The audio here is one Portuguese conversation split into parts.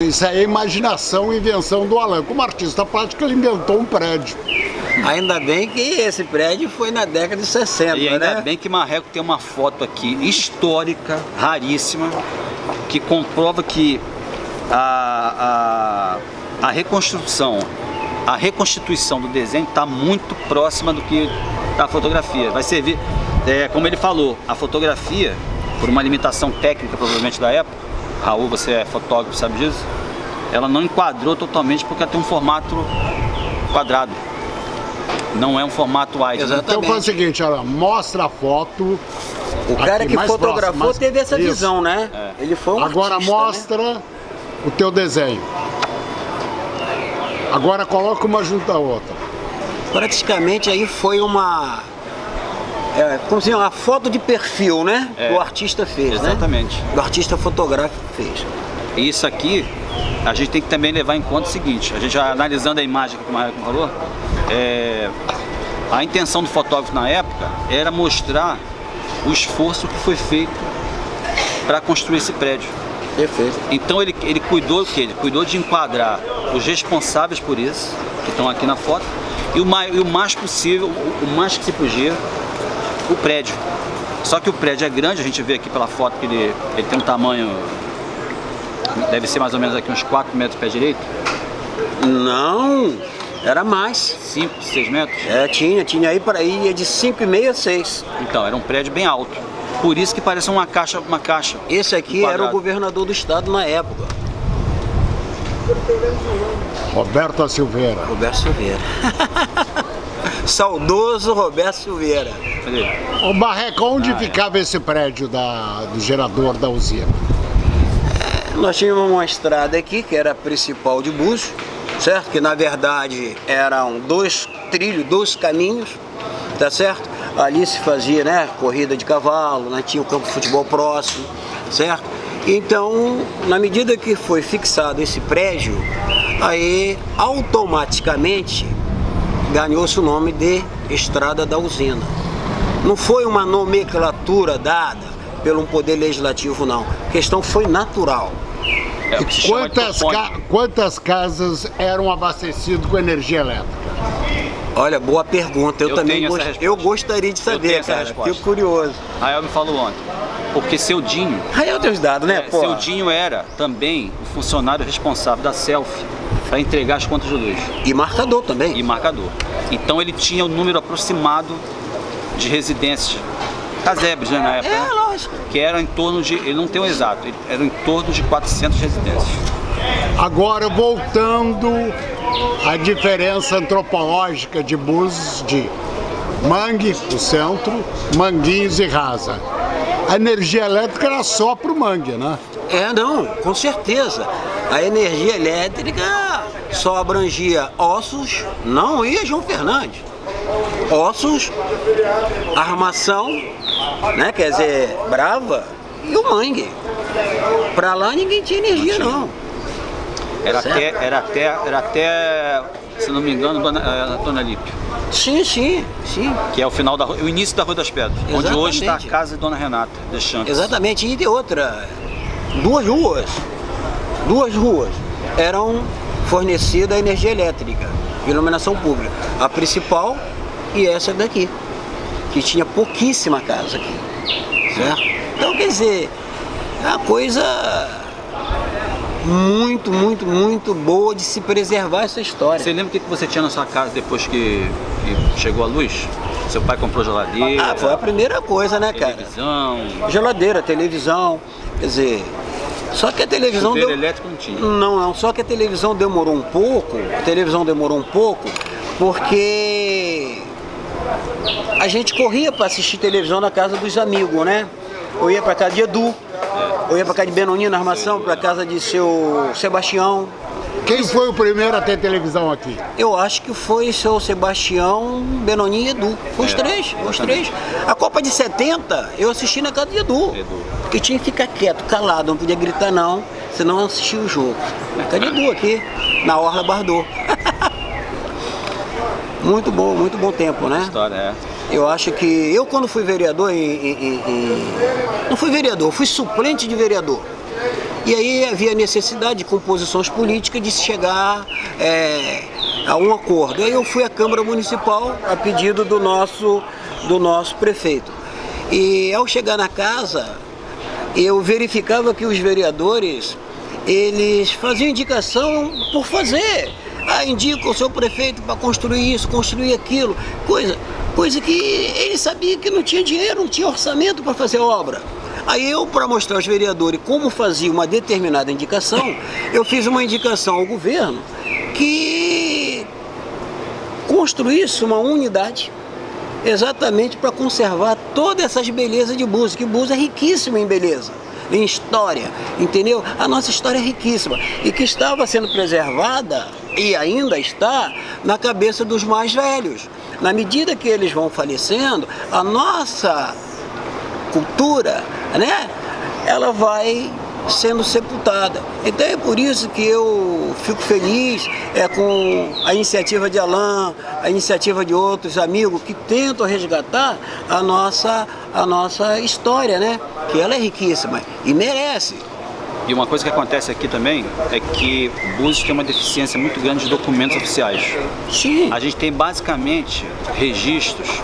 Isso aí é imaginação e invenção do Alan. Como artista plástico, ele inventou um prédio. Ainda bem que esse prédio foi na década de 60, E ainda né? bem que Marreco tem uma foto aqui histórica, raríssima, que comprova que a, a, a reconstrução, a reconstituição do desenho está muito próxima do que da fotografia. Vai servir, é, como ele falou, a fotografia, por uma limitação técnica provavelmente da época, Raul, você é fotógrafo, sabe disso? Ela não enquadrou totalmente porque ela tem um formato quadrado. Não é um formato wide. Exato. Então faz o seguinte, olha, mostra a foto. O cara Aqui, que fotografou próximo, mais- teve essa Isso. visão, né? É. Ele foi um Agora artista, né? mostra o teu desenho. Agora coloca uma junto à outra. Praticamente aí foi uma... É, como se diz, uma foto de perfil, né? É. Que o artista fez, né? Exatamente. O artista fotográfico fez. E Isso aqui, a gente tem que também levar em conta o seguinte, a gente já analisando a imagem que o Marco falou, é, a intenção do fotógrafo na época era mostrar o esforço que foi feito para construir esse prédio. Perfeito. Então ele, ele cuidou o quê? Ele cuidou de enquadrar os responsáveis por isso, que estão aqui na foto, e o mais, e o mais possível, o, o mais que se podia, o prédio. Só que o prédio é grande, a gente vê aqui pela foto que ele, ele tem um tamanho, deve ser mais ou menos aqui uns 4 metros de pé direito, Não, era mais. 5, 6 metros. É, tinha, tinha aí para aí, é de 5,5 a 6. Então, era um prédio bem alto. Por isso que parece uma caixa, uma caixa. Esse aqui Um era o governador do estado na época, Roberto Silveira. Roberto Silveira. Saudoso Roberto Silveira. Ô Barreco, Ah, onde é. ficava esse prédio da, do gerador da usina? Nós tínhamos uma estrada aqui, que era a principal de Búzios, certo? Que na verdade eram dois trilhos, dois caminhos, tá certo? Ali se fazia, né, corrida de cavalo, né, tinha o campo de futebol próximo, certo? Então, na medida que foi fixado esse prédio, aí automaticamente ganhou-se o nome de Estrada da Usina. Não foi uma nomenclatura dada pelo poder legislativo, não. A questão foi natural. É Quantas, ca- quantas casas eram abastecidas com energia elétrica? Olha, boa pergunta. Eu, Eu também gost- eu gostaria de tenho saber, essa cara. resposta. Fico curioso. Rael me falou ontem. Porque seu Dinho, Aí eu tenho os dados, né, é, pô? seu Dinho era também o funcionário responsável da Selfie para entregar as contas de luz E marcador também. e marcador. Então ele tinha o número aproximado de residências casebres, né, na época, É, né? lógico. que era em torno de, ele não tem o exato, ele- era em torno de 400 residências. Agora, voltando à diferença antropológica de Búzios de Mangue, o centro, Manguinhos e Rasa. A energia elétrica era só para o Mangue, né? É, não, com certeza. A energia elétrica só abrangia Ossos, não ia João Fernandes. Ossos, Armação, né, quer dizer, Brava e o Mangue. Pra lá ninguém tinha energia, não. Era Certo. até, era até, era até, se não me engano, Dona, eh, Dona Lípio, Sim, sim, sim. que é o final da o início da Rua das Pedras, onde hoje está a Exatamente. casa de Dona Renata Deschamps. Exatamente, e de outra, duas ruas, duas ruas eram fornecida energia elétrica, iluminação pública. A principal e essa daqui, que tinha pouquíssima casa aqui, certo? Então, quer dizer, é uma coisa muito, muito, muito boa de se preservar essa história. Você lembra o que você tinha na sua casa depois que, que chegou a luz? Seu pai comprou geladeira, Ah, foi a primeira coisa, né, cara? televisão, Geladeira, televisão, quer dizer, só que a televisão deu... elétrico não tinha. Não, não, só que a televisão demorou um pouco, a televisão demorou um pouco, porque a gente corria para assistir televisão na casa dos amigos, né? Eu ia para casa de Edu, eu ia para casa de Benonino na armação, para casa de seu Sebastião. Quem foi o primeiro a ter televisão aqui? Eu acho que foi seu Sebastião, Benoni e Edu. Foi os É, três, os três. A Copa de 70 eu assisti na casa de Edu. Edu. Porque tinha que ficar quieto, calado, não podia gritar não, senão assistia o jogo. Na casa de Edu aqui, na Orla Bardot. muito bom, muito bom tempo, né? História, é. Eu acho que eu quando fui vereador em- em- em- não fui vereador, fui suplente de vereador. E aí havia necessidade de composições políticas de chegar é, a um acordo. Aí eu fui à Câmara Municipal a pedido do nosso, do nosso prefeito. E ao chegar na casa, eu verificava que os vereadores, eles faziam indicação por fazer. Ah, indica o seu prefeito para construir isso, construir aquilo, coisa, coisa que ele sabia que não tinha dinheiro, não tinha orçamento para fazer obra. Aí eu, para mostrar aos vereadores como fazia uma determinada indicação, eu fiz uma indicação ao governo que construísse uma unidade exatamente para conservar todas essas belezas de Búzios, que Búzios é riquíssimo em beleza, em história, entendeu? A nossa história é riquíssima e que estava sendo preservada e ainda está na cabeça dos mais velhos. Na medida que eles vão falecendo, a nossa cultura, né? Ela vai sendo sepultada. Então é por isso que eu fico feliz é, com a iniciativa de Alain, a iniciativa de outros amigos que tentam resgatar a nossa, a nossa história, né? Que ela é riquíssima e merece. E uma coisa que acontece aqui também é que Búzios tem uma deficiência muito grande de documentos oficiais. Sim. A gente tem basicamente registros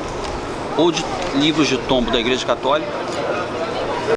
ou de livros de tombo da Igreja Católica